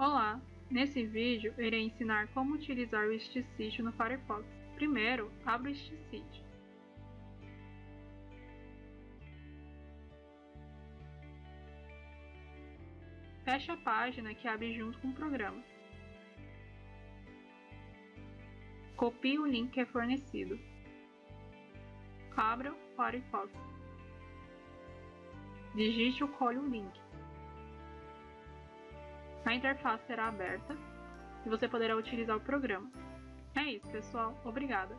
Olá! Nesse vídeo, irei ensinar como utilizar o StSeed no Firefox. Primeiro, abra o StSeed. Feche a página que abre junto com o programa. Copie o link que é fornecido. Abra o Firefox. Digite ou colhe o link. A interface será aberta e você poderá utilizar o programa. É isso, pessoal. Obrigada!